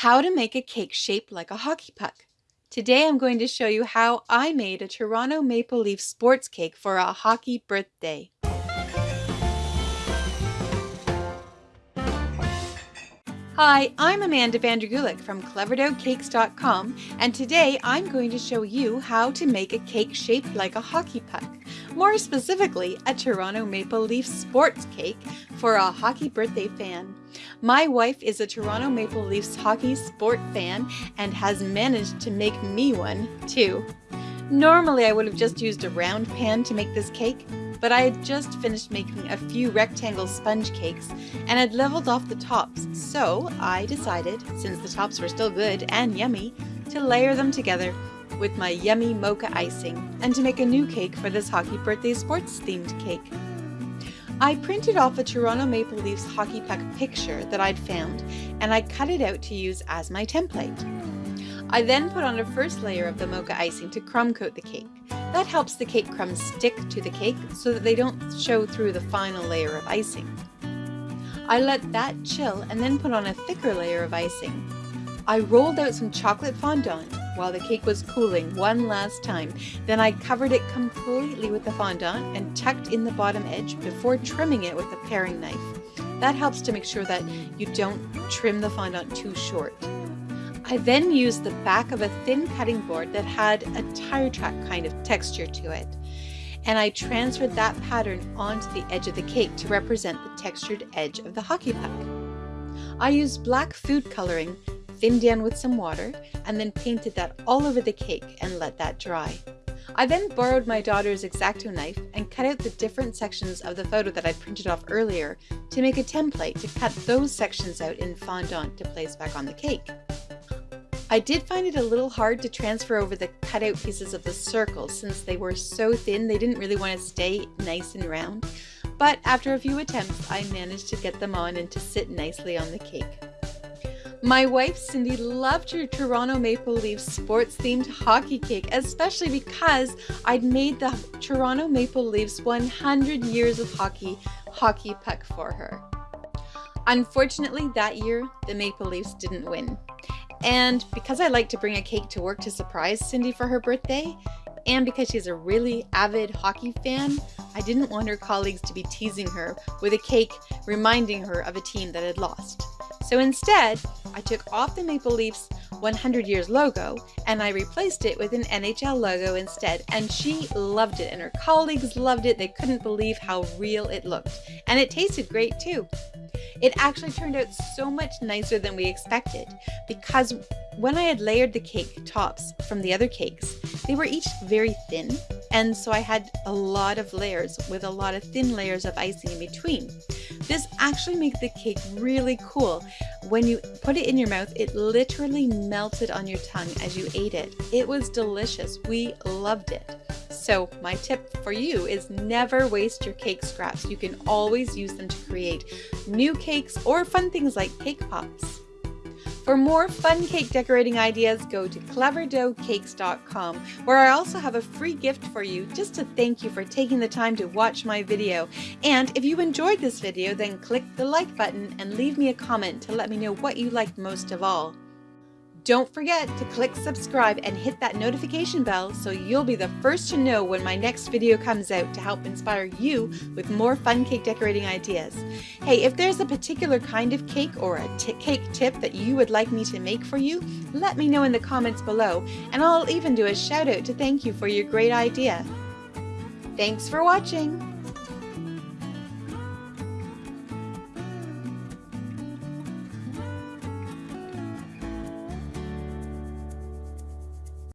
How to make a cake shaped like a hockey puck. Today I'm going to show you how I made a Toronto Maple Leaf sports cake for a hockey birthday. Hi, I'm Amanda Vandergulik from CleverDoughCakes.com and today I'm going to show you how to make a cake shaped like a hockey puck. More specifically, a Toronto Maple Leaf sports cake for a hockey birthday fan. My wife is a Toronto Maple Leafs hockey sport fan and has managed to make me one too. Normally I would have just used a round pan to make this cake, but I had just finished making a few rectangle sponge cakes and had leveled off the tops, so I decided, since the tops were still good and yummy, to layer them together with my yummy mocha icing and to make a new cake for this hockey birthday sports themed cake. I printed off a Toronto Maple Leafs hockey puck picture that I'd found and I cut it out to use as my template. I then put on a first layer of the mocha icing to crumb coat the cake. That helps the cake crumbs stick to the cake so that they don't show through the final layer of icing. I let that chill and then put on a thicker layer of icing. I rolled out some chocolate fondant while the cake was cooling one last time. Then I covered it completely with the fondant and tucked in the bottom edge before trimming it with a paring knife. That helps to make sure that you don't trim the fondant too short. I then used the back of a thin cutting board that had a tire track kind of texture to it. And I transferred that pattern onto the edge of the cake to represent the textured edge of the hockey puck. I used black food coloring, thinned down with some water, and then painted that all over the cake and let that dry. I then borrowed my daughter's X-Acto knife and cut out the different sections of the photo that I'd printed off earlier to make a template to cut those sections out in fondant to place back on the cake. I did find it a little hard to transfer over the cutout pieces of the circle since they were so thin they didn't really want to stay nice and round, but after a few attempts I managed to get them on and to sit nicely on the cake. My wife Cindy loved her Toronto Maple Leafs sports themed hockey cake, especially because I'd made the Toronto Maple Leafs 100 years of hockey hockey puck for her. Unfortunately, that year the Maple Leafs didn't win. And because I like to bring a cake to work to surprise Cindy for her birthday, and because she's a really avid hockey fan, I didn't want her colleagues to be teasing her with a cake reminding her of a team that had lost. So instead, I took off the Maple Leafs 100 years logo and I replaced it with an NHL logo instead. And she loved it and her colleagues loved it. They couldn't believe how real it looked. And it tasted great too. It actually turned out so much nicer than we expected because when I had layered the cake tops from the other cakes, they were each very thin and so I had a lot of layers with a lot of thin layers of icing in between. This actually made the cake really cool. When you put it in your mouth, it literally melted on your tongue as you ate it. It was delicious. We loved it. So my tip for you is never waste your cake scraps. You can always use them to create new cakes or fun things like cake pops. For more fun cake decorating ideas, go to cleverdoughcakes.com, where I also have a free gift for you just to thank you for taking the time to watch my video. And if you enjoyed this video, then click the like button and leave me a comment to let me know what you liked most of all. Don't forget to click subscribe and hit that notification bell so you'll be the first to know when my next video comes out to help inspire you with more fun cake decorating ideas. Hey, if there's a particular kind of cake or a cake tip that you would like me to make for you, let me know in the comments below and I'll even do a shout out to thank you for your great idea. Thanks for watching!